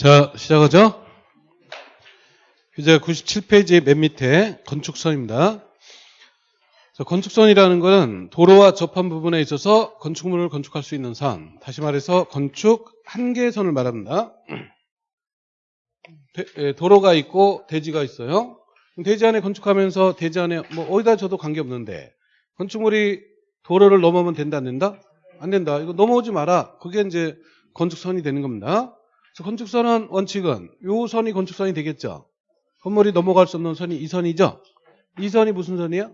자, 시작하죠? 이제 97페이지 맨 밑에 건축선입니다. 자, 건축선이라는 것은 도로와 접한 부분에 있어서 건축물을 건축할 수 있는 선. 다시 말해서 건축 한계선을 말합니다. 대- 예, 도로가 있고 대지가 있어요. 대지 안에 건축하면서 대지 안에 뭐 어디다 줘도 관계없는데 건축물이 도로를 넘으면 된다 안 된다? 안 된다. 이거 넘어오지 마라. 그게 이제 건축선이 되는 겁니다. 건축선은 원칙은 요 선이 건축선이 되겠죠. 건물이 넘어갈 수 없는 선이 이 선이죠. 이 선이 무슨 선이야?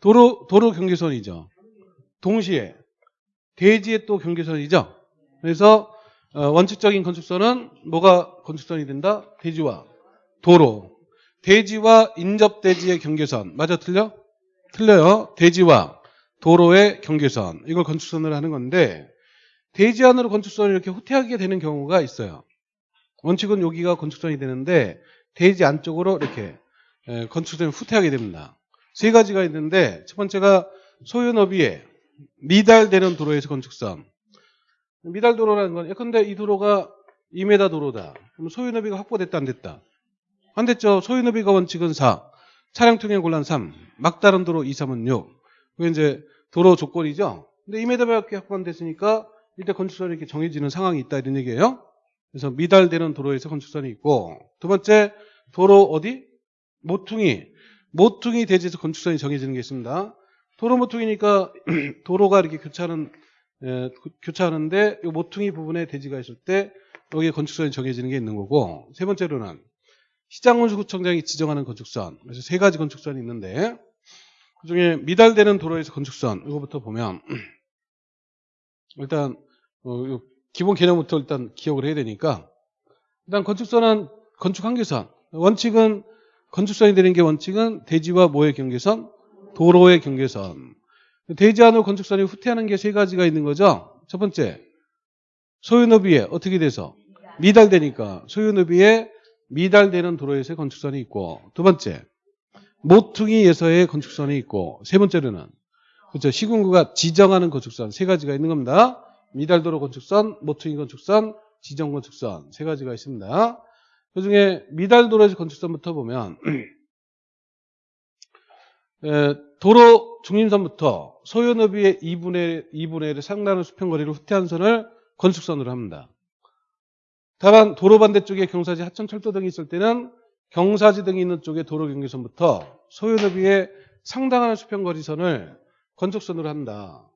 도로 도로 경계선이죠. 동시에 대지의 또 경계선이죠. 그래서 어, 원칙적인 건축선은 뭐가 건축선이 된다? 대지와 도로. 대지와 인접대지의 경계선. 맞아 틀려? 틀려요. 대지와 도로의 경계선. 이걸 건축선을 하는 건데 대지 안으로 건축선을 이렇게 후퇴하게 되는 경우가 있어요. 원칙은 여기가 건축선이 되는데 대지 안쪽으로 이렇게 에, 건축선이 후퇴하게 됩니다. 세 가지가 있는데 첫 번째가 소유 너비에 미달되는 도로에서 건축선. 미달 도로라는 건 예컨대 이 도로가 2m 도로다. 그럼 소유 너비가 확보됐다 안 됐다? 안 됐죠. 소유 너비가 원칙은 4. 차량 통행 곤란 3. 막다른 도로 2, 3은 6. 그게 이제 도로 조건이죠. 근데 2m밖에 확보 안 됐으니까 일단 건축선이 이렇게 정해지는 상황이 있다 이런 얘기예요. 그래서 미달되는 도로에서 건축선이 있고 두 번째 도로 어디? 모퉁이. 모퉁이 대지에서 건축선이 정해지는 게 있습니다. 도로 모퉁이니까 도로가 이렇게 교차하는 에, 교- 교차하는데 이 모퉁이 부분에 대지가 있을 때 여기에 건축선이 정해지는 게 있는 거고 세 번째로는 시장군수구청장이 지정하는 건축선 그래서 세 가지 건축선이 있는데 그중에 미달되는 도로에서 건축선 이거부터 보면 일단 어, 요 기본 개념부터 일단 기억을 해야 되니까. 일단 건축선은 건축 한계선. 원칙은 건축선이 되는 게 원칙은 대지와 뭐의 경계선 도로의 경계선. 대지 안으로 건축선이 후퇴하는 게 세 가지가 있는 거죠. 첫 번째 소유너비에 어떻게 돼서? 미달되니까. 소유너비에 미달되는 도로에서의 건축선이 있고. 두 번째 모퉁이에서의 건축선이 있고. 세 번째로는 그렇죠 시군구가 지정하는 건축선 세 가지가 있는 겁니다. 미달도로 건축선, 모퉁이 건축선, 지정 건축선 세 가지가 있습니다. 그중에 미달도로에서 건축선부터 보면 에, 도로 중심선부터 소요 너비의 2분의 2분의 1을 상당한 수평 거리를 후퇴한 선을 건축선으로 합니다. 다만 도로 반대쪽에 경사지 하천 철도 등이 있을 때는 경사지 등이 있는 쪽에 도로 경계선부터 소요 너비의 상당한 수평 거리선을 건축선으로 한다.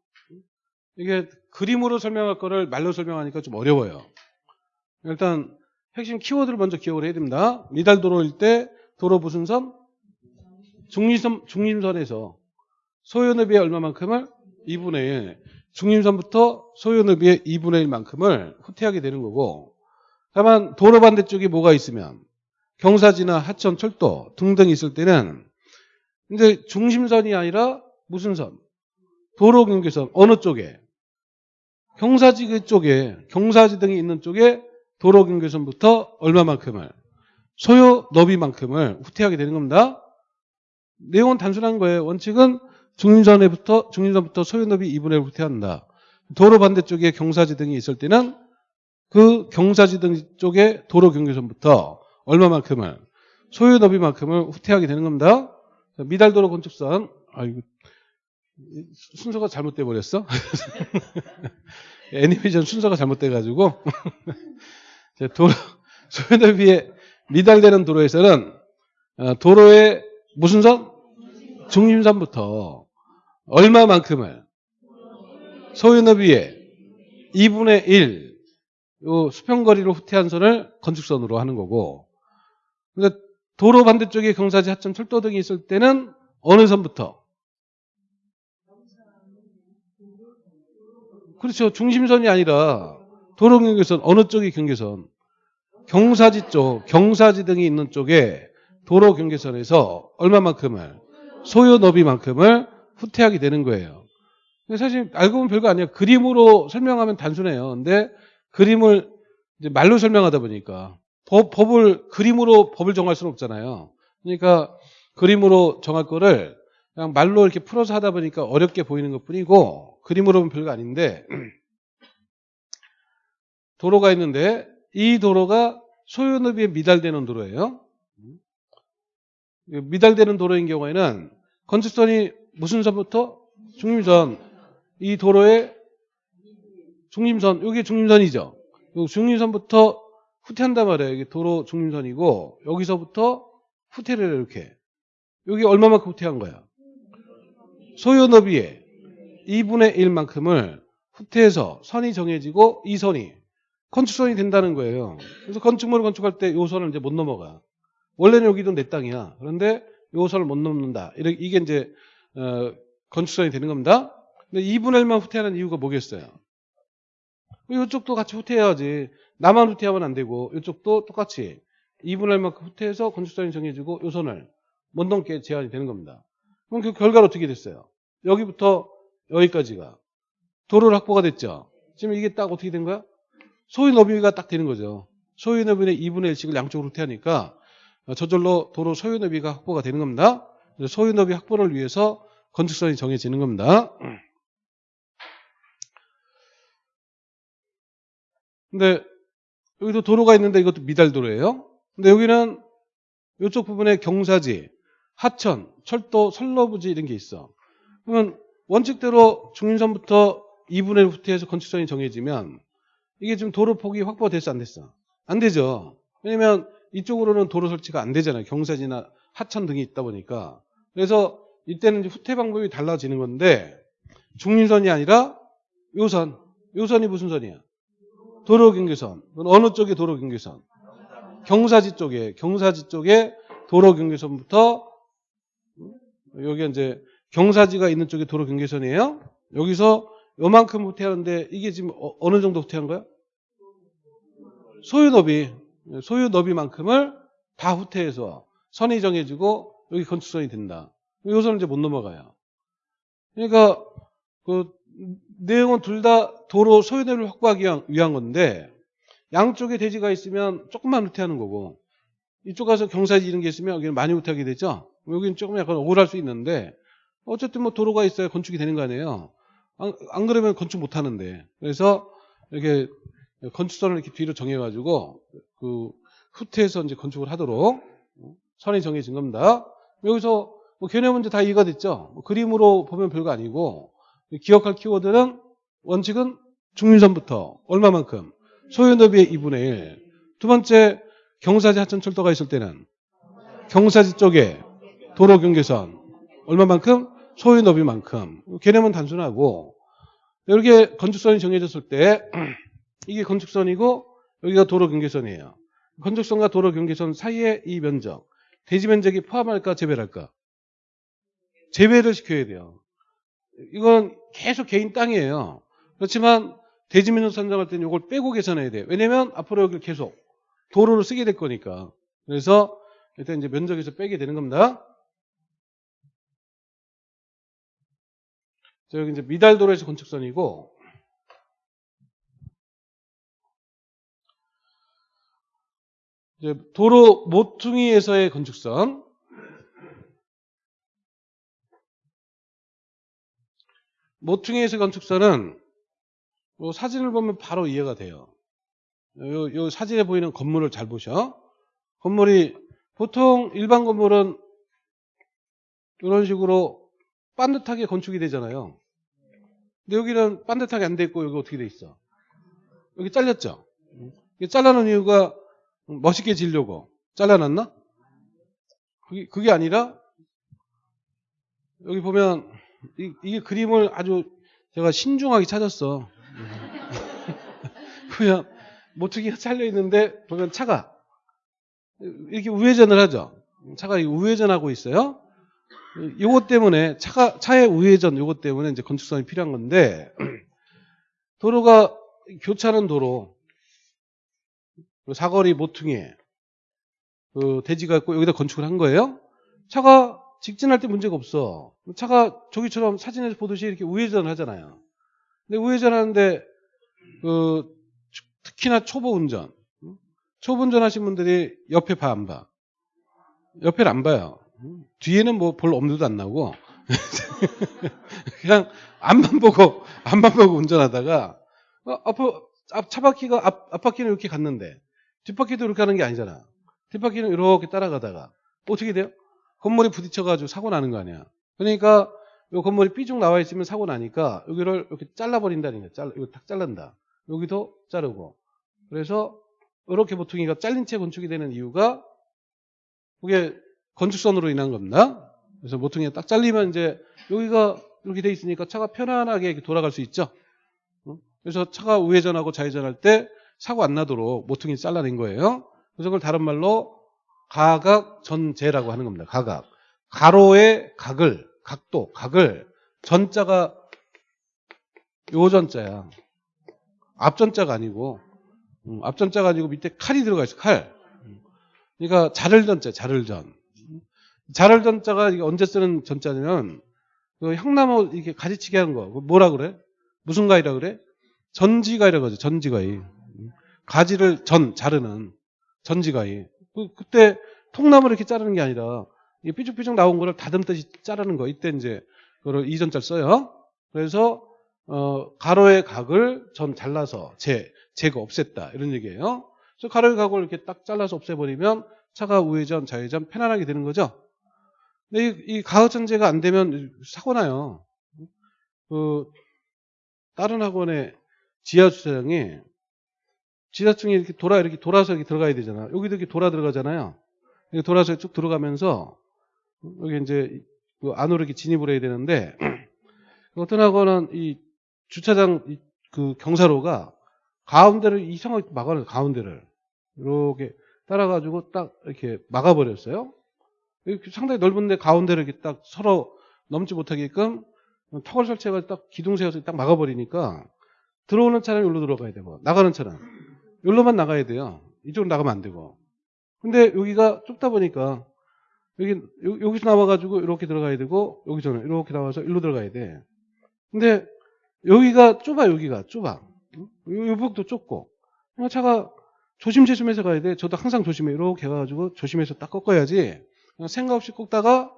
이게 그림으로 설명할 거를 말로 설명하니까 좀 어려워요. 일단 핵심 키워드를 먼저 기억을 해야 됩니다. 미달 도로일 때 도로 무슨 선? 중림선, 중림선에서 소요너비의 얼마만큼을? 2분의 1. 중림선부터 소요너비의 2분의 1만큼을 후퇴하게 되는 거고 다만 도로 반대쪽에 뭐가 있으면 경사지나 하천, 철도 등등 있을 때는 이제 중심선이 아니라 무슨 선? 도로 경계선 어느 쪽에? 경사지 그쪽에 경사지 등이 있는 쪽에 도로 경계선부터 얼마만큼을 소요 너비만큼을 후퇴하게 되는 겁니다. 내용은 단순한 거예요. 원칙은 중림선에부터 중림선부터 소요 너비 2분의 1 후퇴한다. 도로 반대쪽에 경사지 등이 있을 때는 그 경사지 등 쪽에 도로 경계선부터 얼마만큼을 소요 너비만큼을 후퇴하게 되는 겁니다. 미달도로 건축선 아이고 순서가 잘못돼 버렸어. 애니메이션 순서가 잘못돼 가지고 도로 소요너비에 미달되는 도로에서는 어, 도로의 무슨 선? 중심선부터 얼마만큼을 소요너비에 2분의 1요 수평거리로 후퇴한 선을 건축선으로 하는 거고 그러니까 도로 반대쪽에 경사지 하천 철도 등이 있을 때는 어느 선부터 그렇죠. 중심선이 아니라 도로 경계선 어느 쪽이 경계선? 경사지 쪽, 경사지 등이 있는 쪽에 도로 경계선에서 얼마만큼을 소요 너비만큼을 후퇴하게 되는 거예요. 사실 알고 보면 별거 아니에요. 그림으로 설명하면 단순해요. 근데 그림을 말로 설명하다 보니까 법, 법을 그림으로 법을 정할 수는 없잖아요. 그러니까 그림으로 정할 거를 그냥 말로 이렇게 풀어서 하다 보니까 어렵게 보이는 것 뿐이고 그림으로 보면 별거 아닌데 도로가 있는데 이 도로가 소요너비에 미달되는 도로예요. 미달되는 도로인 경우에는 건축선이 무슨 선부터 중림선 이 도로의 중림선 여기 중림선이죠. 요 중림선부터 후퇴한단 말이에요. 여기 도로 중림선이고 여기서부터 후퇴를 이렇게 여기 얼마만큼 후퇴한 거야? 소요 너비의 2분의 1만큼을 후퇴해서 선이 정해지고 이 선이 건축선이 된다는 거예요. 그래서 건축물을 건축할 때 요 선을 이제 못 넘어가. 원래는 여기도 내 땅이야. 그런데 요 선을 못 넘는다. 이게 이제 어, 건축선이 되는 겁니다. 근데 2분의 1만 후퇴하는 이유가 뭐겠어요? 이쪽도 같이 후퇴해야지. 나만 후퇴하면 안 되고 이쪽도 똑같이 2분의 1만큼 후퇴해서 건축선이 정해지고 요 선을 못 넘게 제한이 되는 겁니다. 그럼 그 결과로 어떻게 됐어요? 여기부터 여기까지가 도로를 확보가 됐죠. 지금 이게 딱 어떻게 된 거야? 소유 너비가 딱 되는 거죠. 소유 너비의 2분의 1씩을 양쪽으로 후퇴하니까 저절로 도로 소유 너비가 확보가 되는 겁니다. 소유 너비 확보를 위해서 건축선이 정해지는 겁니다. 근데 여기도 도로가 있는데 이것도 미달도로예요. 근데 여기는 이쪽 부분에 경사지, 하천, 철도, 선로부지 이런 게 있어. 그러면 원칙대로 중림선부터 2분의 1 후퇴해서 건축선이 정해지면 이게 지금 도로 폭이 확보됐어 안 됐어? 안 되죠. 왜냐면 이쪽으로는 도로 설치가 안 되잖아요. 경사지나 하천 등이 있다 보니까. 그래서 이때는 후퇴 방법이 달라지는 건데 중림선이 아니라 요선. 요선이 무슨 선이야? 도로 경계선. 어느 쪽에 도로 경계선? 경사지 쪽에 경사지 쪽에 도로 경계선부터 여기 이제 경사지가 있는 쪽에 도로 경계선이에요. 여기서 요만큼 후퇴하는데 이게 지금 어- 어느 정도 후퇴한 거야? 소유 너비 소유 너비만큼을 다 후퇴해서 선이 정해지고 여기 건축선이 된다. 요선은 이제 못 넘어가요. 그러니까 그 내용은 둘 다 도로 소유 너비를 확보하기 위한 건데 양쪽에 대지가 있으면 조금만 후퇴하는 거고 이쪽 가서 경사지 이런 게 있으면 여기는 많이 후퇴하게 되죠. 여기는 조금 약간 억울할 수 있는데 어쨌든 뭐 도로가 있어야 건축이 되는 거 아니에요. 안, 안 그러면 건축 못 하는데. 그래서 이렇게 건축선을 이렇게 뒤로 정해가지고 그 후퇴해서 이제 건축을 하도록 선이 정해진 겁니다. 여기서 뭐 개념 문제 다 이해가 됐죠. 뭐 그림으로 보면 별거 아니고 기억할 키워드는 원칙은 중림선부터 얼마만큼 소요 너비의 2분의 1. 두 번째 경사지 하천 철도가 있을 때는 경사지 쪽에 도로 경계선 얼마만큼 소유 너비만큼 개념은 단순하고 이렇게 건축선이 정해졌을 때 이게 건축선이고 여기가 도로 경계선이에요. 건축선과 도로 경계선 사이의 이 면적 대지 면적이 포함할까 제외할까? 제외를 시켜야 돼요. 이건 계속 개인 땅이에요. 그렇지만 대지 면적 선정할 때는 이걸 빼고 계산해야 돼요. 왜냐면 앞으로 여기를 계속 도로를 쓰게 될 거니까. 그래서 일단 이제 면적에서 빼게 되는 겁니다. 자, 여기 이제 미달도로에서 건축선이고, 이제 도로 모퉁이에서의 건축선. 모퉁이에서 건축선은 뭐 사진을 보면 바로 이해가 돼요. 요, 요 사진에 보이는 건물을 잘 보셔. 건물이 보통 일반 건물은 이런 식으로 반듯하게 건축이 되잖아요. 근데 여기는 반듯하게 안 돼 있고 여기 어떻게 돼 있어? 여기 잘렸죠? 이게 잘라놓은 이유가 멋있게 지려고 잘라놨나? 그게, 그게 아니라 여기 보면 이, 이게 그림을 아주 제가 신중하게 찾았어. 그냥 모퉁이가 잘려 있는데 보면 차가 이렇게 우회전을 하죠. 차가 우회전하고 있어요. 요것 때문에 차가 차의 우회전 요것 때문에 이제 건축선이 필요한 건데 도로가 교차하는 도로 그 사거리 모퉁이에 그 대지가 있고 여기다 건축을 한 거예요. 차가 직진할 때 문제가 없어. 차가 저기처럼 사진에서 보듯이 이렇게 우회전을 하잖아요. 근데 우회전하는데 그 특히나 초보 운전 초보 운전하신 분들이 옆에 봐 안 봐? 옆에를 안 봐요. 뒤에는 뭐 볼 엄두도 안 나고 그냥 앞만 보고 앞만 보고 운전하다가 어, 앞, 앞 차바퀴가 앞, 앞바퀴는 이렇게 갔는데 뒷바퀴도 이렇게 하는 게 아니잖아. 뒷바퀴는 이렇게 따라가다가 어떻게 돼요? 건물이 부딪혀가지고 사고 나는 거 아니야. 그러니까 이 건물이 삐죽 나와 있으면 사고 나니까 여기를 이렇게 잘라버린다는 거야. 잘라, 이거 탁 잘란다. 여기도 자르고. 그래서 이렇게 보통이가 잘린 채 건축이 되는 이유가 그게 건축선으로 인한 겁니다. 그래서 모퉁이가 딱 잘리면 이제 여기가 이렇게 돼 있으니까 차가 편안하게 돌아갈 수 있죠. 어? 그래서 차가 우회전하고 좌회전할 때 사고 안 나도록 모퉁이 잘라낸 거예요. 그래서 그걸 다른 말로 가각 전제라고 하는 겁니다. 가각. 가로의 각을, 각도, 각을 전자가 요 전자야. 앞전자가 아니고 음, 앞전자가 아니고 밑에 칼이 들어가 있어. 칼. 그러니까 자를전자, 자를전. 자를전자가 이게 언제 쓰는 전자냐면 그 향나무 이렇게 가지치기 하는 거. 그거 뭐라 그래? 무슨 가위라 그래? 전지가위라고 하죠. 전지가위. 가지를 전 자르는 전지가위. 그, 그때 통나무를 이렇게 자르는 게 아니라 이 삐죽삐죽 나온 거를 다듬듯이 자르는 거. 이때 이제 그걸 이전자를 써요. 그래서 어, 가로의 각을 전 잘라서 제 제거 없앴다 이런 얘기예요. 그래서 가로의 각을 이렇게 딱 잘라서 없애버리면 차가 우회전 좌회전 편안하게 되는 거죠. 이, 이 가학전제가 안 되면 사고 나요. 그 다른 학원의 지하 주차장에 지하층이 이렇게 돌아 이렇게 돌아서 이렇게 들어가야 되잖아. 여기도 이렇게 돌아 들어가잖아요. 이렇게 돌아서 쭉 들어가면서 여기 이제 그 안으로 이렇게 진입을 해야 되는데 어떤 학원은 이 주차장 이- 그 경사로가 가운데를 이상하게 막아놔요. 가운데를 이렇게 따라가지고 딱 이렇게 막아버렸어요. 상당히 넓은데 가운데를 이렇게 딱 서로 넘지 못하게끔 턱을 설치해가지고 딱 기둥 세워서 딱 막아버리니까 들어오는 차는 여기로 들어가야 되고 나가는 차는 여기로만 나가야 돼요. 이쪽으로 나가면 안 되고. 근데 여기가 좁다 보니까 여기 요- 여기서 나와가지고 이렇게 들어가야 되고 여기서는 이렇게 나와서 일로 들어가야 돼. 근데 여기가 좁아 여기가 좁아. 요, 요 부분도 좁고 차가 조심조심해서 가야 돼. 저도 항상 조심해 이렇게 가가지고 조심해서 딱 꺾어야지. 생각 없이 꺾다가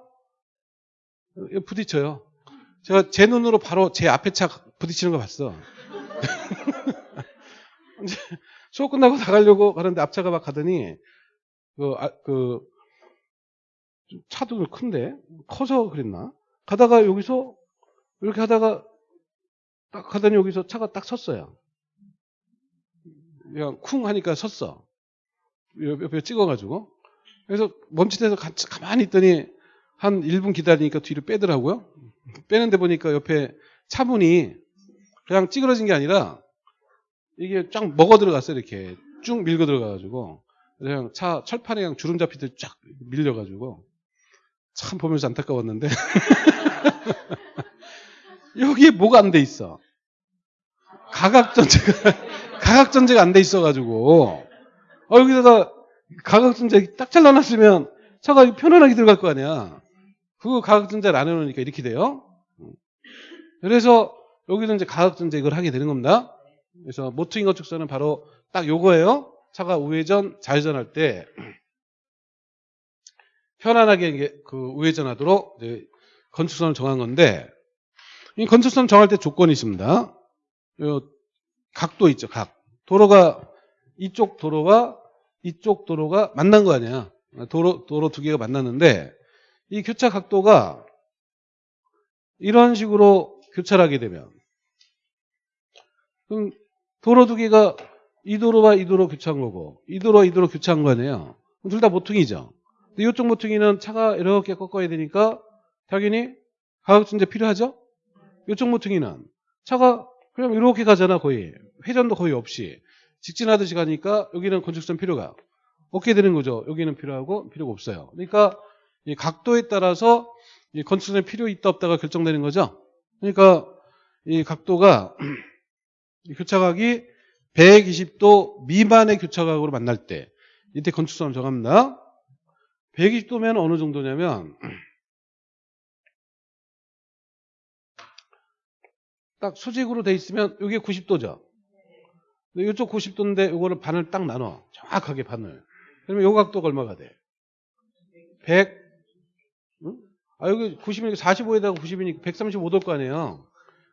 부딪혀요. 제가 제 눈으로 바로 제 앞에 차 부딪히는 거 봤어. 이제 수업 끝나고 나가려고 가는데 앞차가 막 가더니 그, 아, 그 차도 큰데 커서 그랬나? 가다가 여기서 이렇게 하다가 딱 가더니 여기서 차가 딱 섰어요. 그냥 쿵 하니까 섰어. 옆- 옆에 찍어가지고. 그래서 멈칫해서 가, 가만히 있더니 한 1분 기다리니까 뒤로 빼더라고요. 빼는데 보니까 옆에 차문이 그냥 찌그러진 게 아니라 이게 쫙 먹어 들어갔어요. 이렇게 쭉 밀고 들어가가지고. 그냥 차 철판에 그냥 주름 잡히듯 쫙 밀려가지고. 참 보면서 안타까웠는데. 여기에 뭐가 안 돼 있어? 가각 전제가, 가각 전제가 안 돼 있어가지고. 어, 여기다가 가각전제 딱 잘라놨으면 차가 편안하게 들어갈 거 아니야. 그 가각전제를 안 해놓으니까 이렇게 돼요. 그래서 여기는 이제 가각전제 이걸 하게 되는 겁니다. 그래서 모퉁이 건축선은 바로 딱 요거예요. 차가 우회전, 좌회전할 때 편안하게 그 우회전하도록 건축선을 정한 건데 이 건축선 정할 때 조건이 있습니다. 요 각도 있죠, 각. 도로가 이쪽 도로와 이쪽 도로가 만난 거 아니야. 도로 도로 두 개가 만났는데 이 교차 각도가 이런 식으로 교차하게 되면 그럼 도로 두 개가 이 도로와 이 도로 교차한 거고 이 도로와 이 도로 교차한 거 아니에요. 둘 다 모퉁이죠. 근데 이쪽 모퉁이는 차가 이렇게 꺾어야 되니까 당연히 가격준제 필요하죠? 이쪽 모퉁이는 차가 그냥 이렇게 가잖아 거의 회전도 거의 없이 직진하듯이 가니까 여기는 건축선 필요가 없게 되는 거죠. 여기는 필요하고 필요가 없어요. 그러니까 이 각도에 따라서 이 건축선이 필요 있다 없다가 결정되는 거죠. 그러니까 이 각도가 이 교차각이 120도 미만의 교차각으로 만날 때 이때 건축선을 정합니다. 120도면 어느 정도냐면 딱 수직으로 돼 있으면 이게 90도죠. 이쪽 90도인데 이거를 반을 딱 나눠. 정확하게 반을. 그러면 요 각도가 얼마가 돼? 100? 응? 아, 여기 90이니까 45에다가 90이니까 135도일 거 아니에요.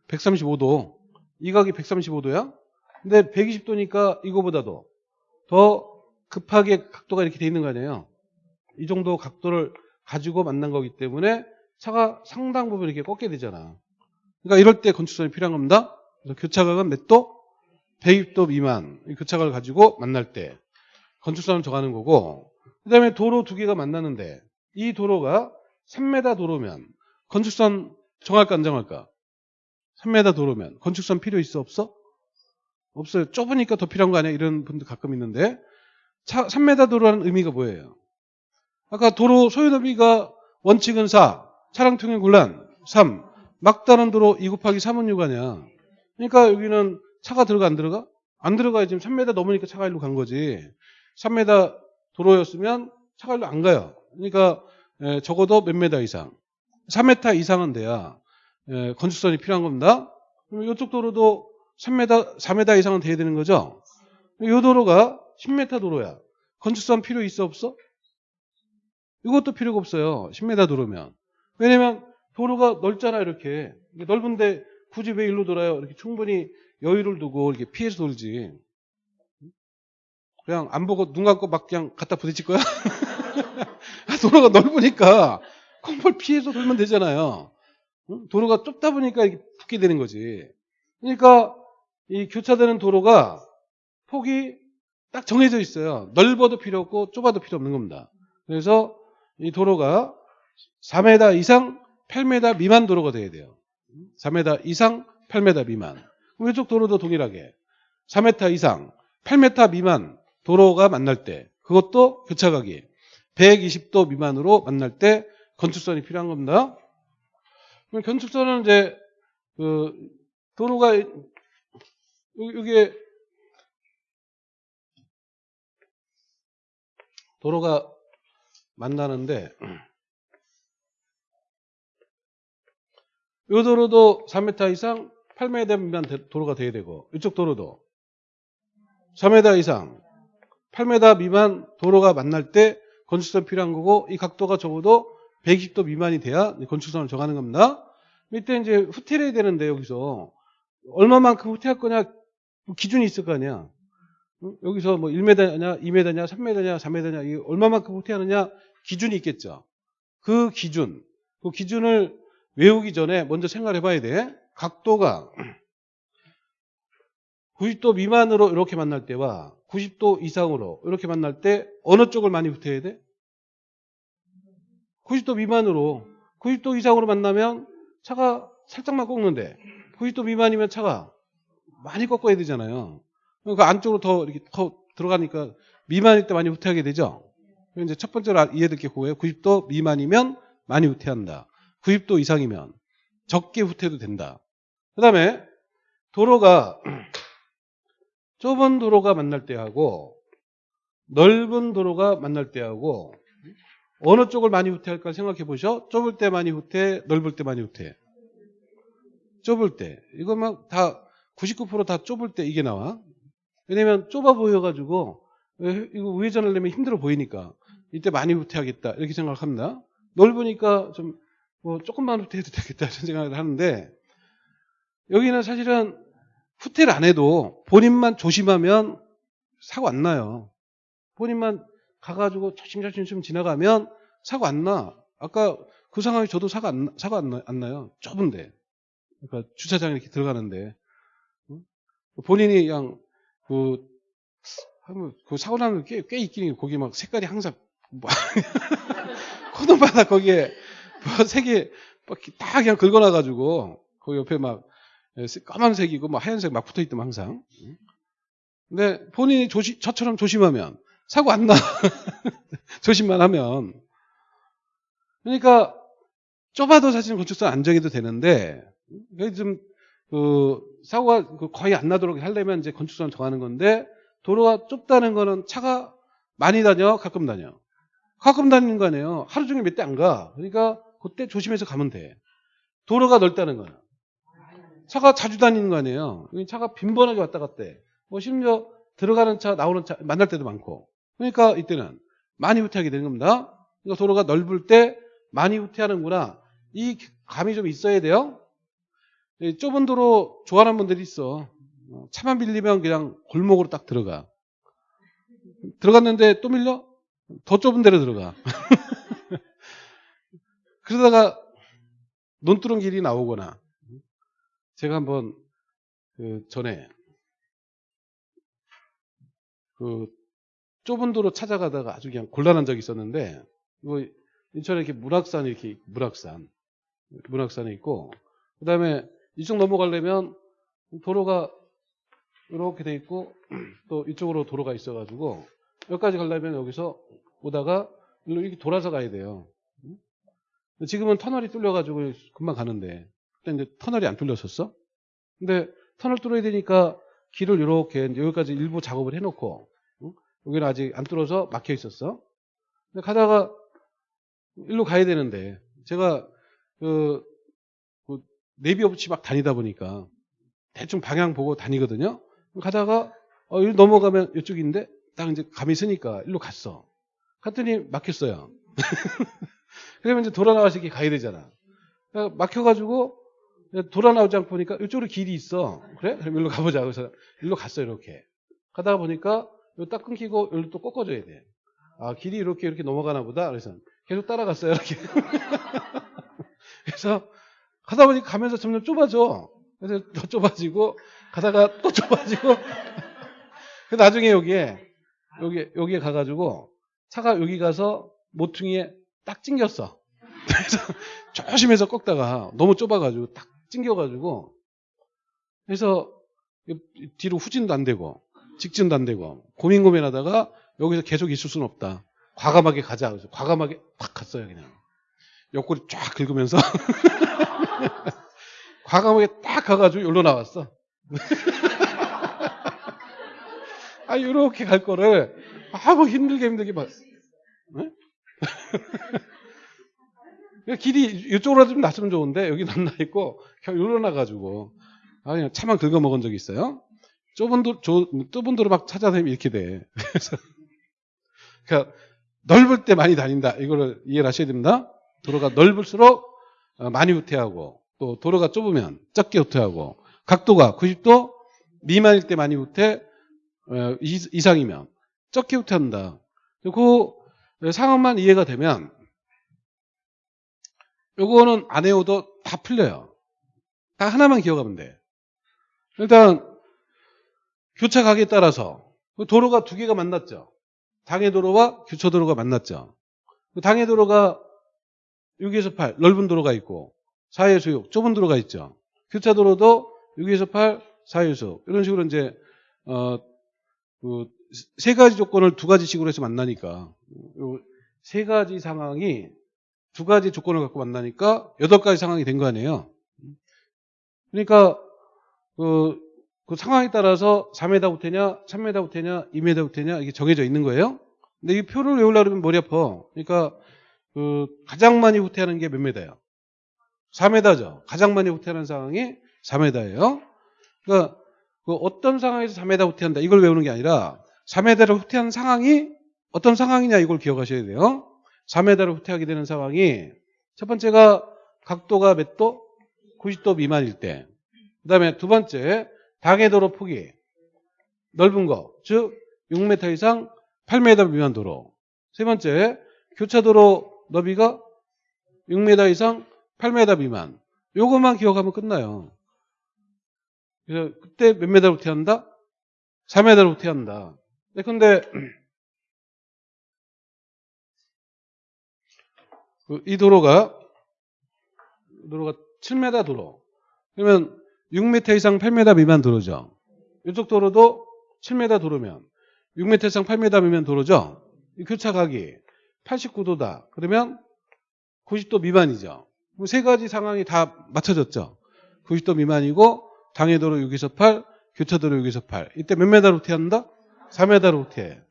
135도. 이 각이 135도야? 근데 120도니까 이거보다도 더 급하게 각도가 이렇게 돼 있는 거 아니에요. 이 정도 각도를 가지고 만난 거기 때문에 차가 상당 부분 이렇게 꺾게 되잖아. 그러니까 이럴 때 건축선이 필요한 겁니다. 그래서 교차각은 몇 도? 120도 미만 이 교차각을 가지고 만날 때 건축선을 정하는 거고 그 다음에 도로 두 개가 만나는데 이 도로가 3m 도로면 건축선 정할까 안 정할까? 3m 도로면 건축선 필요 있어 없어? 없어요. 좁으니까 더 필요한 거 아니야? 이런 분들 가끔 있는데 차, 3m 도로라는 의미가 뭐예요? 아까 도로 소요 너비가 원칙은 4, 차량 통행 곤란 3, 막다른 도로 2 곱하기 3은 6 아니야. 그러니까 여기는 차가 들어가 안 들어가? 안 들어가야 지금 3m 넘으니까 차가 일로 간 거지. 3m 도로였으면 차가 일로 안 가요. 그러니까 에, 적어도 몇 메다 이상. 3m 이상은 돼야 에, 건축선이 필요한 겁니다. 그럼 이쪽 도로도 3m, 4m 이상은 돼야 되는 거죠. 이 도로가 10m 도로야. 건축선 필요 있어 없어? 이것도 필요가 없어요. 10m 도로면. 왜냐면 도로가 넓잖아 이렇게. 넓은데 굳이 왜 일로 돌아요? 이렇게 충분히 여유를 두고 이렇게 피해서 돌지. 그냥 안 보고 눈 감고 막 그냥 갖다 부딪힐 거야? 도로가 넓으니까 콩볼 피해서 돌면 되잖아요. 응? 도로가 좁다 보니까 이렇게 붙게 되는 거지. 그러니까 이 교차되는 도로가 폭이 딱 정해져 있어요. 넓어도 필요 없고 좁아도 필요 없는 겁니다. 그래서 이 도로가 4m 이상 8m 미만 도로가 돼야 돼요. 4m 이상 8m 미만. 왼쪽 도로도 동일하게 4m 이상 8m 미만 도로가 만날 때 그것도 교차각이 120도 미만으로 만날 때 건축선이 필요한 겁니다. 그럼 건축선은 이제 그 도로가 이게 도로가 만나는데 이 도로도 3m 이상 8m 미만 도로가 돼야 되고 이쪽 도로도 3m 이상 8m 미만 도로가 만날 때 건축선 필요한 거고 이 각도가 적어도 120도 미만이 돼야 건축선을 정하는 겁니다. 이때 이제 후퇴를 해야 되는데 여기서 얼마만큼 후퇴할 거냐 기준이 있을 거 아니야. 응? 여기서 뭐 1m냐, 2m냐, 3m냐, 4m냐 이 얼마만큼 후퇴하느냐 기준이 있겠죠. 그 기준, 그 기준을 외우기 전에 먼저 생각해 봐야 돼. 각도가 90도 미만으로 이렇게 만날 때와 90도 이상으로 이렇게 만날 때 어느 쪽을 많이 후퇴해야 돼? 90도 미만으로 90도 이상으로 만나면 차가 살짝만 꺾는데 90도 미만이면 차가 많이 꺾어야 되잖아요. 그러니까 안쪽으로 더 이렇게 더 들어가니까 미만일 때 많이 후퇴하게 되죠. 이제 첫 번째로 이해될 게 그거예요. 90도 미만이면 많이 후퇴한다. 90도 이상이면 적게 후퇴도 된다. 그 다음에 도로가 좁은 도로가 만날 때하고 넓은 도로가 만날 때하고 어느 쪽을 많이 후퇴할까 생각해 보셔. 좁을 때 많이 후퇴, 넓을 때 많이 후퇴. 좁을 때. 이거만 다 99%다 좁을 때 이게 나와. 왜냐면 좁아 보여가지고 이거 우회전을 내면 힘들어 보이니까 이때 많이 후퇴하겠다 이렇게 생각합니다. 넓으니까 좀 뭐 조금만 후퇴해도 되겠다 이런 생각을 하는데 여기는 사실은 후퇴를 안 해도 본인만 조심하면 사고 안 나요. 본인만 가가지고 조심조심 좀 지나가면 사고 안 나. 아까 그 상황에 저도 사고 안, 사고 안, 나, 안 나요. 좁은데. 그러니까 주차장에 이렇게 들어가는데. 본인이 그냥 그, 그 사고 나는 꽤, 꽤 있긴 해요. 거기 막 색깔이 항상, 뭐 코너마다 거기에 뭐 색이 다 그냥 긁어놔가지고, 그 옆에 막 까만색이고 뭐 하얀색 막 붙어 있더만 항상. 근데 본인이 조시, 저처럼 조심하면 사고 안 나. 조심만 하면. 그러니까 좁아도 사실은 건축선 안정해도 되는데 좀 그 사고가 그 거의 안 나도록 하려면 이제 건축선 정하는 건데 도로가 좁다는 거는 차가 많이 다녀, 가끔 다녀. 가끔 다니는 거 아니에요. 하루 종일 몇 대 안 가. 그러니까 그때 조심해서 가면 돼. 도로가 넓다는 거야. 차가 자주 다니는 거 아니에요. 차가 빈번하게 왔다 갔다 해. 뭐 심지어 들어가는 차, 나오는 차 만날 때도 많고. 그러니까 이때는 많이 후퇴하게 되는 겁니다. 그러니까 도로가 넓을 때 많이 후퇴하는구나. 이 감이 좀 있어야 돼요. 좁은 도로 좋아하는 분들이 있어. 차만 빌리면 그냥 골목으로 딱 들어가. 들어갔는데 또 밀려? 더 좁은 데로 들어가. 그러다가 논두렁 길이 나오거나 제가 한번 그 전에 그 좁은 도로 찾아가다가 아주 그냥 곤란한 적이 있었는데 이거 인천에 이렇게 문학산 이렇게 문학산 문학산에 있고 그다음에 이쪽 넘어가려면 도로가 이렇게 돼 있고 또 이쪽으로 도로가 있어가지고 여기까지 가려면 여기서 오다가 이렇게 돌아서 가야 돼요. 지금은 터널이 뚫려가지고 금방 가는데 그때 터널이 안 뚫렸었어. 근데 터널 뚫어야 되니까 길을 이렇게 여기까지 일부 작업을 해놓고 응? 여기는 아직 안 뚫어서 막혀 있었어. 근데 가다가 일로 가야 되는데 제가 그, 그 내비 없이 막 다니다 보니까 대충 방향 보고 다니거든요. 가다가 어, 일 넘어가면 이쪽인데 딱 이제 감이 쓰니까 일로 갔어. 갔더니 막혔어요. 그러면 이제 돌아 나와서 이렇게 가야 되잖아. 그러니까 막혀가지고 돌아 나오지 않고 보니까 이쪽으로 길이 있어. 그래? 그럼 일로 가보자. 그래서 일로 갔어 이렇게. 가다가 보니까 여기 딱 끊기고 여기로 또 꺾어줘야 돼. 아 길이 이렇게 이렇게 넘어가나 보다. 그래서 계속 따라갔어요 이렇게. 그래서 가다 보니까 가면서 점점 좁아져. 그래서 더 좁아지고 가다가 또 좁아지고 나중에 여기에 여기 여기에 가가지고 차가 여기 가서 모퉁이에 딱 찡겼어. 그래서 조심해서 꺾다가 너무 좁아가지고 딱 찡겨가지고 그래서 뒤로 후진도 안 되고 직진도 안 되고 고민 고민하다가 여기서 계속 있을 수는 없다. 과감하게 가자. 그래서 과감하게 탁 갔어요 그냥. 옆구리 쫙 긁으면서 과감하게 딱 가가지고 여기로 나왔어. 아, 이렇게 갈 거를 아무 힘들게 힘들게 봤어. 네? 길이 이쪽으로 좀 났으면 좋은데 여기 남나 있고 여기로 나가지고 아 그냥 차만 긁어 먹은 적이 있어요. 좁은 도 좁은 도로 막 찾아다니면 이렇게 돼. 그래서 그러니까 넓을 때 많이 다닌다. 이거를 이해를 하셔야 됩니다. 도로가 넓을수록 어, 많이 후퇴하고 또 도로가 좁으면 적게 후퇴하고 각도가 90도 미만일 때 많이 후퇴 어, 이상이면 적게 후퇴한다. 그 상황만 이해가 되면 요거는 안 해오도 다 풀려요. 딱 하나만 기억하면 돼. 일단 교차 가기에 따라서 그 도로가 두 개가 만났죠. 당해 도로와 교차 도로가 만났죠. 그 당해 도로가 6에서 8 넓은 도로가 있고 4에서 6 좁은 도로가 있죠. 교차 도로도 6에서 8 4에서 6 이런 식으로 이제 어, 그 세 가지 조건을 두 가지식으로 해서 만나니까 세 가지 상황이 두 가지 조건을 갖고 만나니까 여덟 가지 상황이 된 거 아니에요. 그러니까 그, 그 상황에 따라서 4m 후퇴냐, 3m 후퇴냐, 2m 후퇴냐 이게 정해져 있는 거예요. 근데 이 표를 외우려고 그러면 머리 아파. 그러니까 그 가장 많이 후퇴하는 게 몇 m예요? 4m죠. 가장 많이 후퇴하는 상황이 4m예요. 그러니까 그 어떤 상황에서 4m 후퇴한다 이걸 외우는 게 아니라 4m를 후퇴한 상황이 어떤 상황이냐 이걸 기억하셔야 돼요. 4m를 후퇴하게 되는 상황이 첫 번째가 각도가 몇 도? 90도 미만일 때. 그 다음에 두 번째 당해 도로 폭이 넓은 거, 즉 6m 이상 8m 미만 도로. 세 번째 교차도로 너비가 6m 이상 8m 미만. 요것만 기억하면 끝나요. 그래서 그때 몇 메다로 후퇴한다? 4m로 후퇴한다. 네, 근데 이 도로가 도로가 7m 도로. 그러면 6m 이상 8m 미만 도로죠. 이쪽 도로도 7m 도로면 6m 이상 8m 미만 도로죠. 이 교차 각이 89도다. 그러면 90도 미만이죠. 세 가지 상황이 다 맞춰졌죠. 90도 미만이고 당해도로 6에서 8, 교차도로 6에서 8. 이때 몇 메다로 후퇴한다? 4m로 후퇴.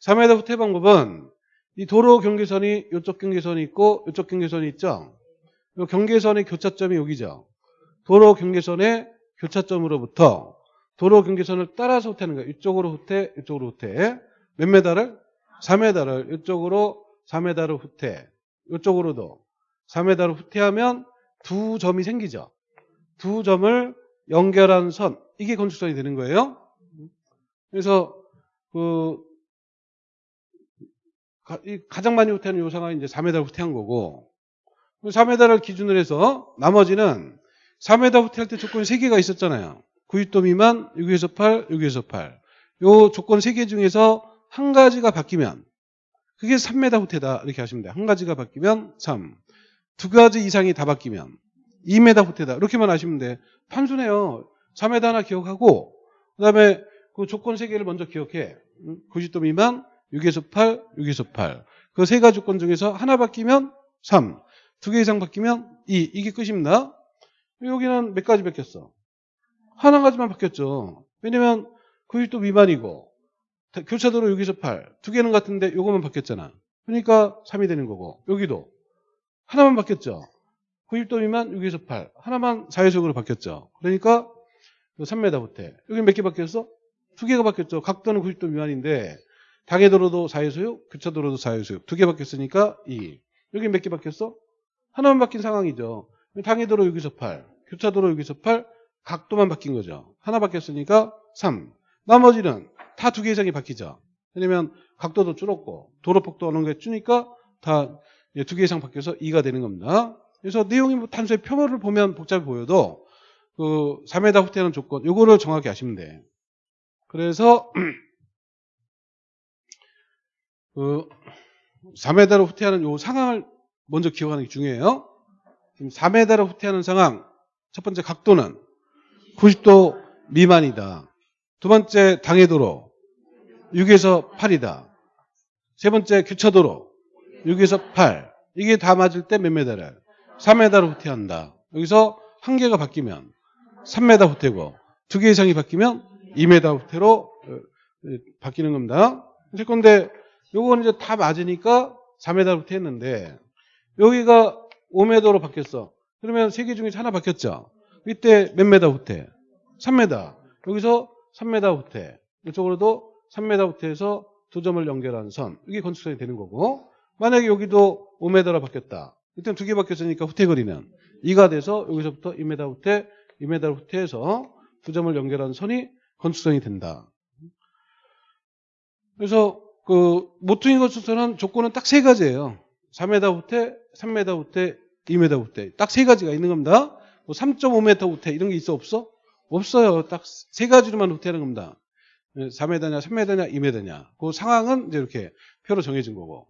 4m 후퇴 방법은 이 도로 경계선이 이쪽 경계선이 있고 이쪽 경계선이 있죠. 이 경계선의 교차점이 여기죠. 도로 경계선의 교차점으로부터 도로 경계선을 따라서 후퇴하는 거예요. 이쪽으로 후퇴, 이쪽으로 후퇴. 몇 메다를? 4m를 이쪽으로 4m로 후퇴. 이쪽으로도 4m로 후퇴하면 두 점이 생기죠. 두 점을 연결한 선 이게 건축선이 되는 거예요. 그래서 그 가, 장 많이 후퇴하는 요 상황이 이제 4m 후퇴한 거고 4m를 기준으로 해서 나머지는 4m 후퇴할 때 조건이 3개가 있었잖아요. 90도 미만, 6에서 8, 6에서 8. 요 조건 3개 중에서 한 가지가 바뀌면 그게 3m 후퇴다 이렇게 하시면 돼요. 한 가지가 바뀌면 3. 두 가지 이상이 다 바뀌면 2m 후퇴다. 이렇게만 하시면 돼. 단순해요. 4m 하나 기억하고 그 다음에 그 조건 3개를 먼저 기억해. 90도 미만, 6에서 8, 6에서 8. 그 세 가지 조건 중에서 하나 바뀌면 3. 두 개 이상 바뀌면 2. 이게 끝입니다. 여기는 몇 가지 바뀌었어? 하나 가지만 바뀌었죠. 왜냐면 90도 미만이고 교차도로 6에서 8. 두 개는 같은데 요거만 바뀌었잖아. 그러니까 3이 되는 거고 여기도 하나만 바뀌었죠. 90도 미만 6에서 8. 하나만 자유속으로 바뀌었죠. 그러니까 3m 후퇴. 여기 몇 개 바뀌었어? 두 개가 바뀌었죠. 각도는 90도 미만인데 당해도로도 자유소유, 교차도로도 자유소유. 두 개 바뀌었으니까 2. 여기 몇 개 바뀌었어? 하나만 바뀐 상황이죠. 당해도로 여기서 8, 교차도로 여기서 8, 각도만 바뀐 거죠. 하나 바뀌었으니까 3. 나머지는 다 두 개 이상이 바뀌죠. 왜냐면 각도도 줄었고 도로 폭도 어느 게 주니까 다 두 개 이상 바뀌어서 2가 되는 겁니다. 그래서 내용이 뭐 단순히 표모를 보면 복잡해 보여도 그 3m 후퇴하는 조건 요거를 정확히 아시면 돼. 그래서 그 4m로 후퇴하는 요 상황을 먼저 기억하는 게 중요해요. 지금 4m로 후퇴하는 상황 첫 번째 각도는 90도 미만이다. 두 번째 당해 도로 6에서 8이다. 세 번째 교차 도로 6에서 8. 이게 다 맞을 때 몇 메다를? 3m로 후퇴한다. 여기서 한 개가 바뀌면 3m 후퇴고 두 개 이상이 바뀌면 2m 후퇴로 어, 바뀌는 겁니다. 그런데 요거는 이제 다 맞으니까 4m 후퇴했는데 여기가 5m로 바뀌었어. 그러면 세 개 중에 하나 바뀌었죠. 이때 몇 m 후퇴? 3m. 여기서 3m 후퇴. 이쪽으로도 3m 후퇴해서 두 점을 연결한 선. 이게 건축선이 되는 거고. 만약에 여기도 5m로 바뀌었다. 일단 두 개 바뀌었으니까 후퇴 거리는 2가 돼서 여기서부터 2m 후퇴, 2m 후퇴해서 두 점을 연결한 선이 건축선이 된다. 그래서 그 모퉁이 건축선은 조건은 딱 세 가지예요. 4m 후퇴, 3m 후퇴, 2m 후퇴. 딱 세 가지가 있는 겁니다. 뭐 3.5m 후퇴 이런 게 있어 없어? 없어요. 딱 세 가지로만 후퇴하는 겁니다. 4m냐, 3m냐, 2m냐. 그 상황은 이제 이렇게 표로 정해진 거고.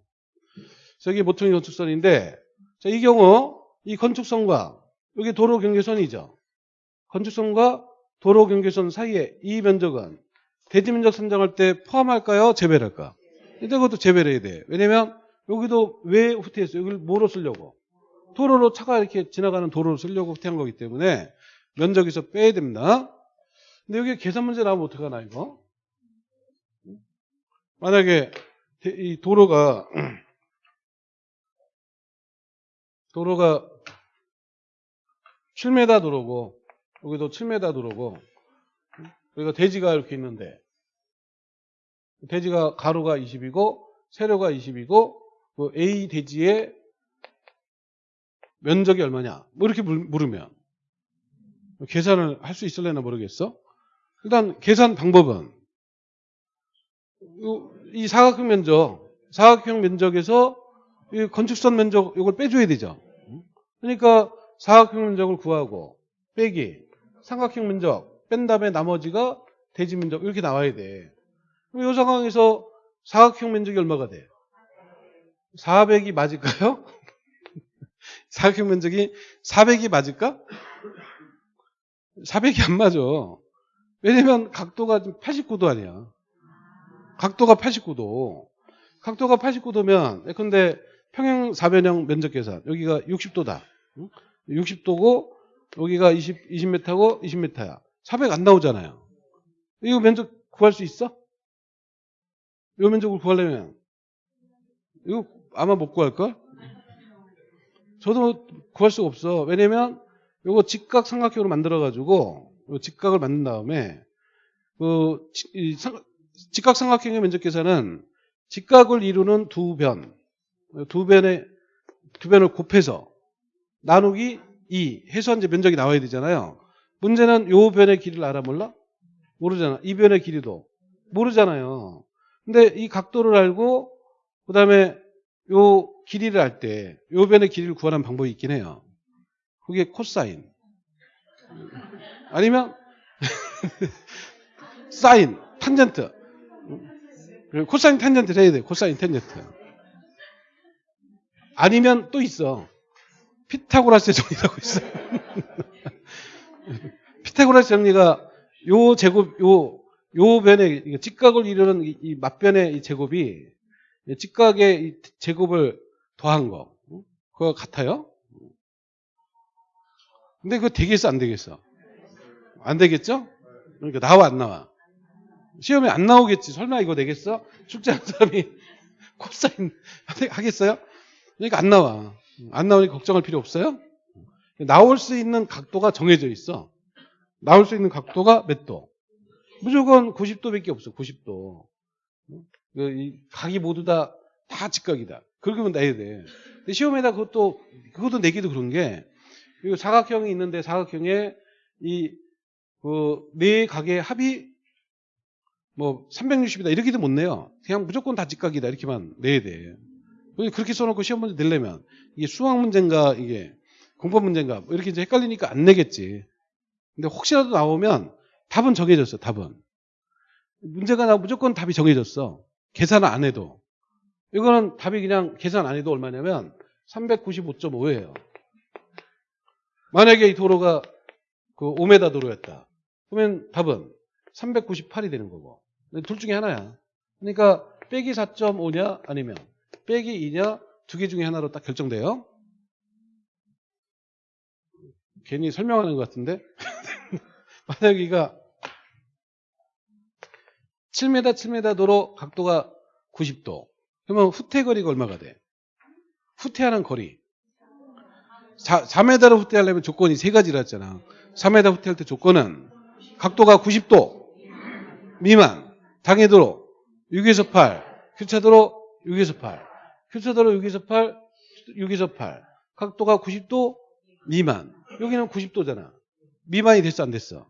저기 모퉁이 건축선인데, 자, 이 경우 이 건축선과 여기 도로 경계선이죠. 건축선과 도로 경계선 사이에 이 면적은 대지 면적 선정할 때 포함할까요? 제외할까? 일단 그것도 제외를 해야 돼. 왜냐면 여기도 왜 후퇴했어? 여기를 뭐로 쓰려고? 도로로 차가 이렇게 지나가는 도로로 쓰려고 후퇴한 거기 때문에 면적에서 빼야 됩니다. 근데 여기 계산 문제 나오면 어떡하나 이거? 만약에 이 도로가 도로가 7m 도로고 여기도 7m 도로고 여기가 대지가 이렇게 있는데 대지가 가로가 20이고 세로가 20이고 그 A 대지의 면적이 얼마냐? 뭐 이렇게 물으면. 계산을 할 수 있을래나 모르겠어. 일단 계산 방법은 이 사각형 면적 사각형 면적에서 이 건축선 면적 이걸 빼줘야 되죠. 그러니까 사각형 면적을 구하고 빼기 삼각형 면적 뺀 다음에 나머지가 대지 면적 이렇게 나와야 돼 그럼 이 상황에서 사각형 면적이 얼마가 돼? 400이 맞을까요? 사각형 면적이 400이 맞을까? 400이 안 맞아. 왜냐면 각도가 89도 아니야. 각도가 89도. 각도가 89도면 근데 평행 사변형 면적 계산 여기가 60도다. 60도고 여기가 20, 20m고 20m야. 400 안 나오잖아요. 이거 면적 구할 수 있어? 이 면적을 구하려면 이거 아마 못 구할걸? 저도 구할 수가 없어. 왜냐면 이거 직각 삼각형으로 만들어가지고 직각을 만든 다음에 그 직각 삼각형의 면적 계산은 직각을 이루는 두 변, 두 변의 두 변을 곱해서 나누기 2 해서 이제 면적이 나와야 되잖아요. 문제는 요 변의 길이를 알아 몰라? 모르잖아. 이 변의 길이도 모르잖아요. 근데 이 각도를 알고 그 다음에 요 길이를 할 때, 요 변의 길이를 구하는 방법이 있긴 해요. 그게 코사인. 아니면, 사인, 탄젠트. 코사인 탄젠트를 해야 돼. 코사인 탄젠트. 아니면 또 있어. 피타고라스의 정리라고 있어. 피타고라스 정리가 요 제곱, 요, 요 변의, 직각을 이루는 이, 이 맞변의 이 제곱이 이 직각의 이 제곱을 더한 거. 응? 그거 같아요? 근데 그거 되겠어, 안 되겠어? 안 되겠죠? 그러니까 나와, 안 나와? 시험에 안 나오겠지. 설마 이거 되겠어? 숙제하는 사람이 코사인 하겠어요? 그러니까 안 나와. 안 나오니 걱정할 필요 없어요? 나올 수 있는 각도가 정해져 있어. 나올 수 있는 각도가 몇 도? 무조건 90도밖에 없어. 90도. 그이 각이 모두 다, 다 직각이다. 그러면 내야 돼. 근데 시험에다 그것도, 그것도 내기도 그런 게, 이거 사각형이 있는데 사각형에 이, 그, 네 각의 합이 뭐 360이다. 이렇게도 못 내요. 그냥 무조건 다 직각이다. 이렇게만 내야 돼. 그렇게 써놓고 시험 문제 내려면 이게 수학 문제인가 이게 공법 문제인가 뭐 이렇게 이제 헷갈리니까 안 내겠지. 근데 혹시라도 나오면 답은 정해졌어. 답은 문제가 나오면 무조건 답이 정해졌어. 계산을 안 해도 이거는 답이 그냥 계산 안 해도 얼마냐면 395.5예요. 만약에 이 도로가 그 5m 도로였다. 그러면 답은 398이 되는 거고. 둘 중에 하나야. 그러니까 빼기 4.5냐 아니면 빼기 2냐 두 개 중에 하나로 딱 결정돼요. 괜히 설명하는 것 같은데 만약 여기가 7m 7m 도로 각도가 90도. 그러면 후퇴 거리가 얼마가 돼? 후퇴하는 거리. 4, 4m로 후퇴하려면 조건이 세 가지라 했잖아. 4m 후퇴할 때 조건은 각도가 90도 미만 당해도로 6에서 8 교차도로 6에서 8 교차도로 6에서 8 6에서 8 각도가 90도 미만. 여기는 90도잖아. 미만이 됐어 안 됐어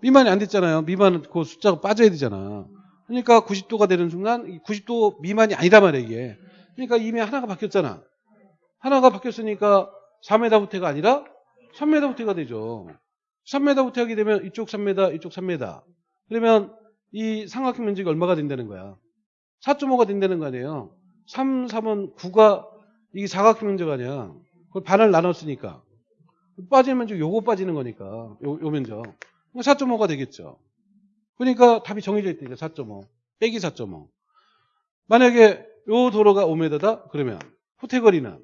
미만이 안 됐잖아요. 미만은 그 숫자가 빠져야 되잖아. 그러니까 90도가 되는 순간 90도 미만이 아니다 말이야 이게. 그러니까 이미 하나가 바뀌었잖아. 하나가 바뀌었으니까 4m 후퇴가 아니라 3m 후퇴가 되죠. 3m 후퇴하게 되면 이쪽 3m 이쪽 3m 그러면 이 삼각형 면적이 얼마가 된다는 거야? 4.5가 된다는 거 아니에요? 3, 3은 9가 이게 사각형 면적 아니야. 그걸 반을 나눴으니까. 빠지는 면적 요거 빠지는 거니까. 요, 요 면적 4.5가 되겠죠. 그러니까 답이 정해져 있다니까 4.5 빼기 4.5 만약에 요 도로가 5m다 그러면 후퇴 거리는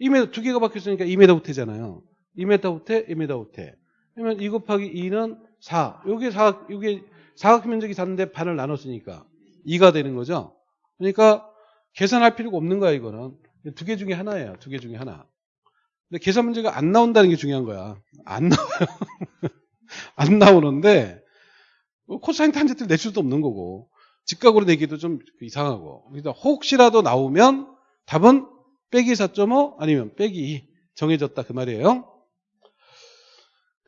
2m 두 개가 바뀌었으니까 2m 후퇴잖아요. 2m 후퇴 2m 후퇴. 그러면 2 곱하기 2는 4 요게 4 요게 사각 면적이 4인데 반을 나눴으니까 2가 되는 거죠. 그러니까 계산할 필요가 없는 거야 이거는. 두 개 중에 하나예요 두 개 중에 하나. 근데 계산 문제가 안 나온다는 게 중요한 거야. 안 나와요 안 나오는데 뭐 코사인 탄젠트를 낼 수도 없는 거고 직각으로 내기도 좀 이상하고. 그래서 혹시라도 나오면 답은 빼기 4.5 아니면 빼기 2 정해졌다 그 말이에요.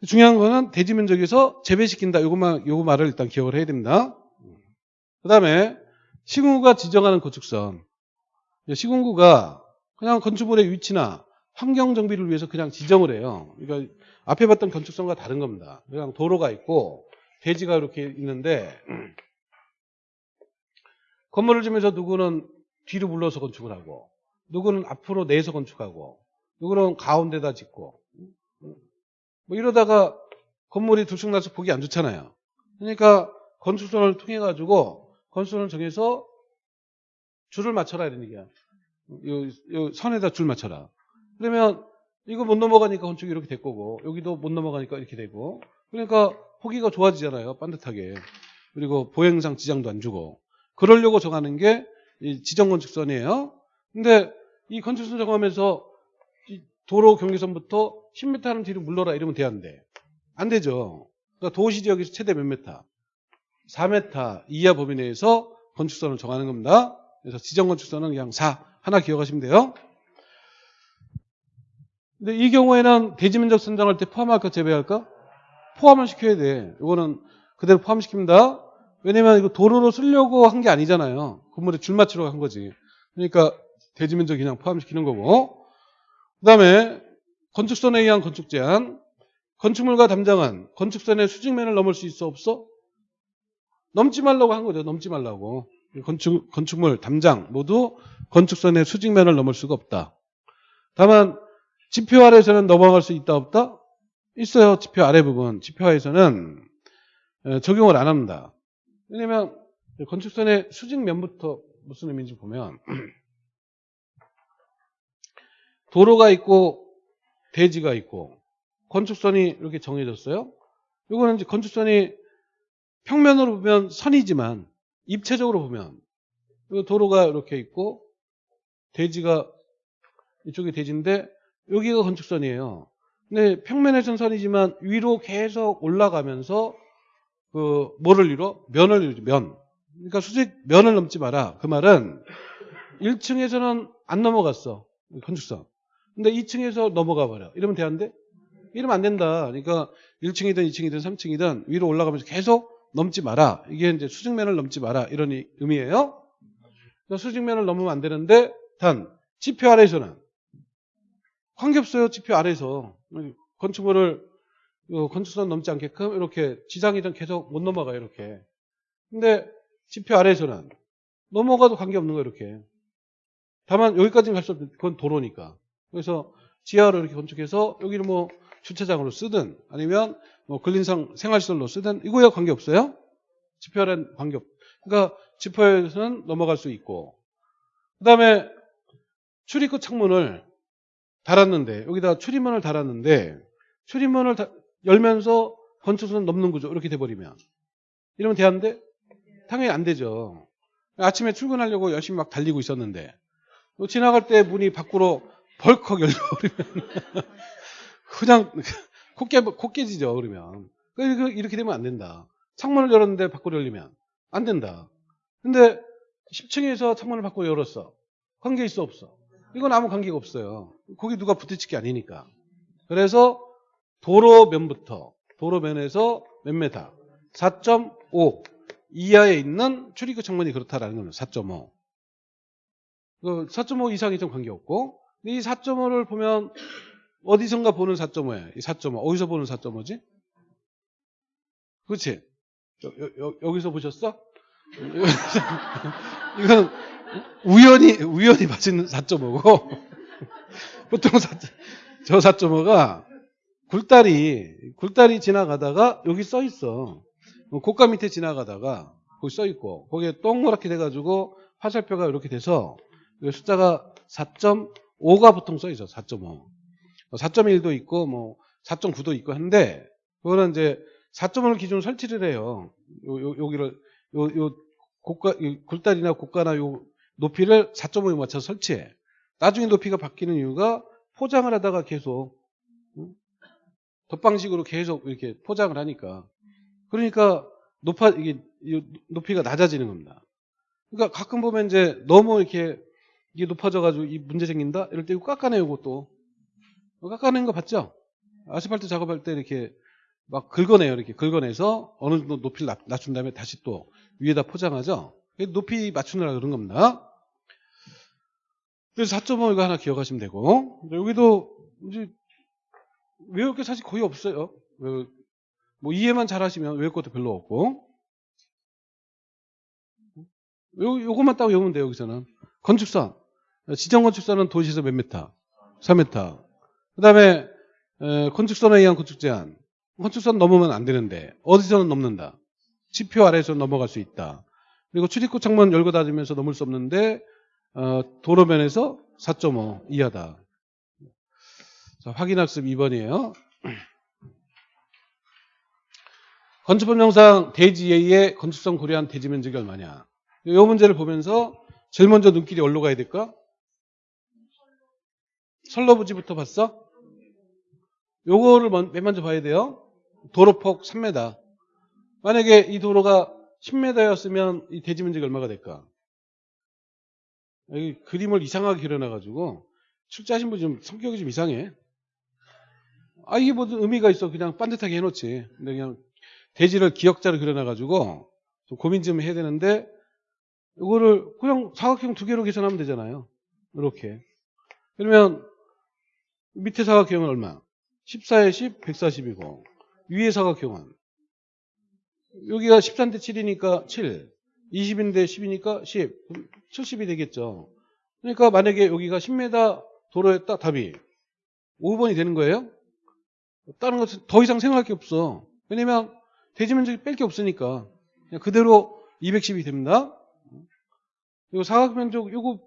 중요한 거는 대지 면적에서 재배시킨다. 요것만 요거 말을 일단 기억을 해야 됩니다. 그 다음에 시군구가 지정하는 건축선. 시군구가 그냥 건축물의 위치나 환경 정비를 위해서 그냥 지정을 해요. 그러니까 앞에 봤던 건축선과 다른 겁니다 그냥 도로가 있고 대지가 이렇게 있는데 건물을 지면서 누구는 뒤로 물러서 건축을 하고 누구는 앞으로 내서 건축하고 누구는 가운데다 짓고 뭐 이러다가 건물이 들쑥날쑥 보기 안 좋잖아요. 그러니까 건축선을 통해 가지고 건축선을 정해서 줄을 맞춰라 이런 얘기야. 요, 요 선에다 줄 맞춰라. 그러면 이거 못 넘어가니까 건축이 이렇게 될 거고 여기도 못 넘어가니까 이렇게 되고 그러니까 보기가 좋아지잖아요. 반듯하게. 그리고 보행상 지장도 안 주고 그러려고 정하는 게 지정건축선이에요. 근데 이 건축선 정하면서 도로 경계선부터 10m 하는 뒤로 물러라 이러면 돼야한데 안 되죠. 그러니까 도시 지역에서 최대 몇 메타? 4m 이하 범위 내에서 건축선을 정하는 겁니다. 그래서 지정건축선은 그냥 4 하나 기억하시면 돼요. 근데 이 경우에는 대지 면적 선정할 때 포함할까 제외할까? 포함을 시켜야 돼. 이거는 그대로 포함시킵니다. 왜냐면 이거 도로로 쓰려고 한 게 아니잖아요. 건물에 줄 맞추려고 한 거지. 그러니까 대지 면적 그냥 포함시키는 거고. 그 다음에 건축선에 의한 건축 제한. 건축물과 담장은 건축선의 수직면을 넘을 수 있어 없어? 넘지 말라고 한 거죠. 넘지 말라고. 건축, 건축물, 담장 모두 건축선의 수직면을 넘을 수가 없다. 다만 지표 아래에서는 넘어갈 수 있다 없다? 있어요. 지표 아래 부분. 지표 하에서는 에, 적용을 안 합니다. 왜냐면 건축선의 수직면부터 무슨 의미인지 보면 도로가 있고 대지가 있고 건축선이 이렇게 정해졌어요. 이거는 이제 건축선이 평면으로 보면 선이지만 입체적으로 보면 이 도로가 이렇게 있고 대지가 이쪽이 대지인데 여기가 건축선이에요. 근데 평면에선 선이지만 위로 계속 올라가면서 그 뭐를 이뤄? 면을 이루죠. 면. 그러니까 수직 면을 넘지 마라. 그 말은 1층에서는 안 넘어갔어. 건축선. 근데 2층에서 넘어가 버려. 이러면 돼안돼? 이러면 안 된다. 그러니까 1층이든 2층이든 3층이든 위로 올라가면서 계속 넘지 마라. 이게 이제 수직면을 넘지 마라. 이런 이- 의미예요. 수직면을 넘으면 안 되는데 단 지표 아래에서는 관계없어요. 지표 아래에서 건축물을 어, 건축선 넘지 않게끔 이렇게 지상이든 계속 못 넘어가요. 이렇게. 근데 지표 아래에서는 넘어가도 관계없는 거예요. 이렇게. 다만 여기까지는 갈 수 없는 그건 도로니까. 그래서 지하로 이렇게 건축해서 여기를 뭐 주차장으로 쓰든 아니면 뭐 근린상 생활시설로 쓰든 이거야 관계없어요. 지표는 관계없. 그러니까 지표에서는 넘어갈 수 있고 그 다음에 출입구 창문을 달았는데 여기다 출입문을 달았는데 출입문을 다- 열면서 건축선 넘는 구조 이렇게 돼버리면 이러면 돼안돼? 당연히 안 되죠. 아침에 출근하려고 열심히 막 달리고 있었는데 또 지나갈 때 문이 밖으로 벌컥 열려버리면 그냥 코, 깨, 코 깨지죠 그러면 이렇게 되면 안 된다. 창문을 열었는데 밖으로 열리면 안 된다. 근데 10층에서 창문을 밖으로 열었어. 관계 있어 없어? 이건 아무 관계가 없어요. 거기 누가 부딪힐 게 아니니까. 그래서 도로면부터 도로면에서 몇 메타? 4.5 이하에 있는 출입구 창문이 그렇다라는 겁니다. 4.5. 그4.5 이상이 좀 관계없고 이 4.5를 보면 어디선가 보는 4.5예요. 이4.5 어디서 보는 4.5지? 그렇지? 여, 기서 보셨어? 이건 우연히 우연히 맞은 4.5고 보통 4, 저 4.5가 굴다리 굴다리 지나가다가 여기 써 있어. 고가 밑에 지나가다가 거기 써 있고 거기에 동그랗게 돼가지고 화살표가 이렇게 돼서 이 숫자가 4.5가 보통 써 있어. 4.5. 4.1도 있고 뭐 4.9도 있고 한데 그거는 이제 4.5를 기준으로 설치를 해요. 요, 요, 여기를 요, 요 고가 이 굴다리나 고가나 요 높이를 4.5에 맞춰서 설치해. 나중에 높이가 바뀌는 이유가 포장을 하다가 계속 응? 덧방식으로 계속 이렇게 포장을 하니까 그러니까 높아 이게 이 높이가 낮아지는 겁니다. 그러니까 가끔 보면 이제 너무 이렇게 이게 높아져가지고 이 문제 생긴다 이럴 때 이거 깎아내요 이것도 깎아낸 거 봤죠? 아스팔트 작업할 때 이렇게 막 긁어내요 이렇게 긁어내서 어느 정도 높이를 낮- 낮춘 다음에 다시 또 위에다 포장하죠. 높이 맞추느라 그런 겁니다. 그래서 4.5 이거 하나 기억하시면 되고 여기도 이제 외울 게 사실 거의 없어요. 외- 뭐 이해만 잘하시면 외울 것도 별로 없고 요, 요것만 딱 외우면 돼요 여기서는 건축선 지정 건축선은 도시에서 몇 메타? 4m. 그 다음에 건축선에 의한 건축 제한 건축선 넘으면 안 되는데 어디서는 넘는다. 지표 아래에서 넘어갈 수 있다. 그리고 출입구 창문 열고 닫으면서 넘을 수 없는데 어, 도로면에서 4.5 이하다. 자, 확인학습 2번이에요. 건축법 영상 대지 예의 건축성 고려한 대지 면적이 얼마냐. 이 문제를 보면서 제일 먼저 눈길이 어디로 가야 될까? 선로부지부터 봤어? 요거를 먼- 맨 먼저 봐야 돼요. 도로폭 3m. 만약에 이 도로가 10m였으면 이 대지 면적이 얼마가 될까? 그림을 이상하게 그려놔가지고 출제하신 분 좀 성격이 좀 이상해. 아 이게 무슨 의미가 있어? 그냥 반듯하게 해놓지. 근데 그냥 대지를 기역자로 그려놔가지고 좀 고민 좀 해야 되는데 이거를 그냥 사각형 두 개로 계산하면 되잖아요. 이렇게. 그러면 밑에 사각형은 얼마? 14에 10, 140이고 위에 사각형은 여기가 13대 7이니까 7, 20인데 10이니까 10, 70이 되겠죠. 그러니까 만약에 여기가 10m 도로였다 답이 5번이 되는 거예요. 다른 것은 더 이상 생각할 게 없어. 왜냐면 대지 면적이 뺄 게 없으니까 그냥 그대로 210이 됩니다. 이거 사각 면적 요거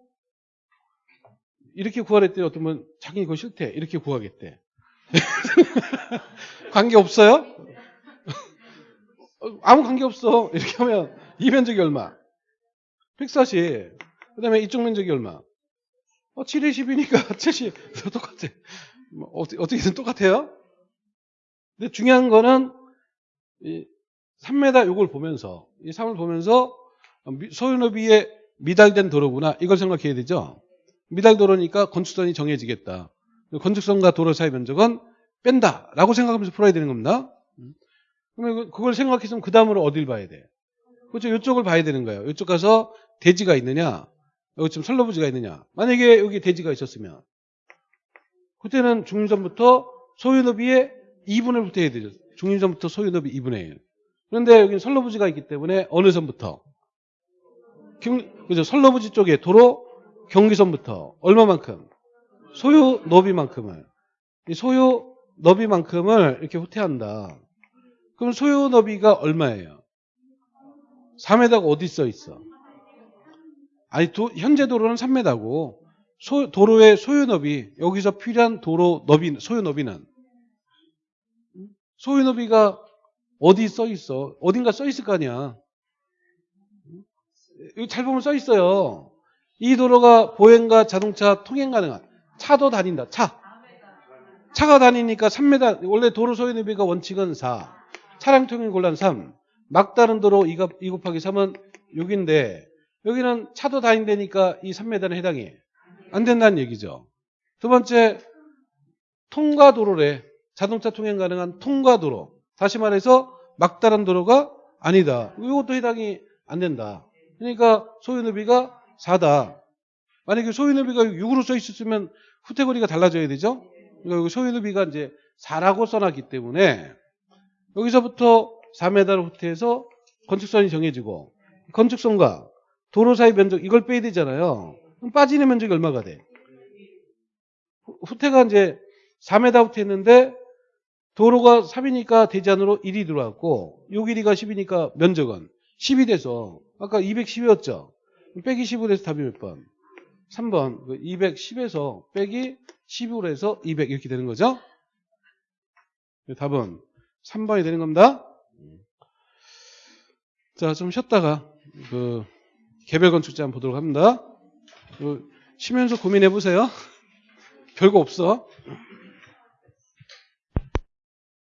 이렇게 구하랬대 어떤 분 자기 이거 싫대 이렇게 구하겠대. 관계 없어요? 어, 아무 관계 없어. 이렇게 하면 이 면적이 얼마? 140. 그 다음에 이쪽 면적이 얼마? 어, 7에 10이니까 70. 똑같아. 뭐, 어떻게, 어떻게든 똑같아요? 근데 중요한 거는 이 3m 요걸 보면서 이 3을 보면서 미- 소유너비에 미달된 도로구나 이걸 생각해야 되죠. 미달 도로니까 건축선이 정해지겠다. 건축선과 도로 사이 면적은 뺀다라고 생각하면서 풀어야 되는 겁니다. 그러면 그걸 생각했으면 그 다음으로 어딜 봐야 돼? 그렇죠. 이쪽을 봐야 되는 거예요. 이쪽 가서 대지가 있느냐, 여기 지금 선로부지가 있느냐. 만약에 여기 대지가 있었으면 그때는 중림선부터 소유너비의 2분을 붙여야 되죠. 중림선부터 소유너비 2분의 1. 그런데 여기는 선로부지가 있기 때문에 어느 선부터? 경, 그죠. 선로부지 쪽에 도로 경기선부터 얼마만큼? 소유 너비만큼을. 이 소유 너비만큼을 이렇게 후퇴한다. 그럼 소유 너비가 얼마예요? 3m가 어디 써 있어? 아니, 도- 현재 도로는 3m고, 소, 도로의 소유 너비, 여기서 필요한 도로 너비, 소유 너비는? 소유 너비가 어디 써 있어? 어딘가 써 있을 거 아니야. 여기 잘 보면 써 있어요. 이 도로가 보행과 자동차 통행 가능한 차도 다닌다. 차. 차가 다니니까 3m 원래 도로 소유 너비가 원칙은 4. 차량 통행 곤란 3. 막다른 도로 2, 곱- 2 곱하기 3은 6인데 여기는 차도 다닌다니까 이 3m는 해당이 안 된다는 얘기죠. 두 번째 통과 도로래. 자동차 통행 가능한 통과 도로. 다시 말해서 막다른 도로가 아니다. 이것도 해당이 안 된다. 그러니까 소유너비가 4다. 만약에 소유너비가 6으로 써 있었으면 후퇴거리가 달라져야 되죠. 그러니까 여기 소유너비가 이제 4라고 써놨기 때문에 여기서부터 4m로 후퇴해서 건축선이 정해지고 건축선과 도로 사이 면적 이걸 빼야 되잖아요. 그럼 빠지는 면적이 얼마가 돼? 후- 후퇴가 이제 4m 후퇴했는데 도로가 3이니까 대지 안으로 1이 들어왔고 요 길이가 10이니까 면적은 10이 돼서 아까 210이었죠. 빼기 10으로 해서 답이 몇 번? 3번. 210에서 빼기 10으로 해서 200 이렇게 되는 거죠. 답은 3번이 되는 겁니다. 자, 좀 쉬었다가 그 개별 건축제 한번 보도록 합니다. 그 쉬면서 고민해 보세요. 별거 없어.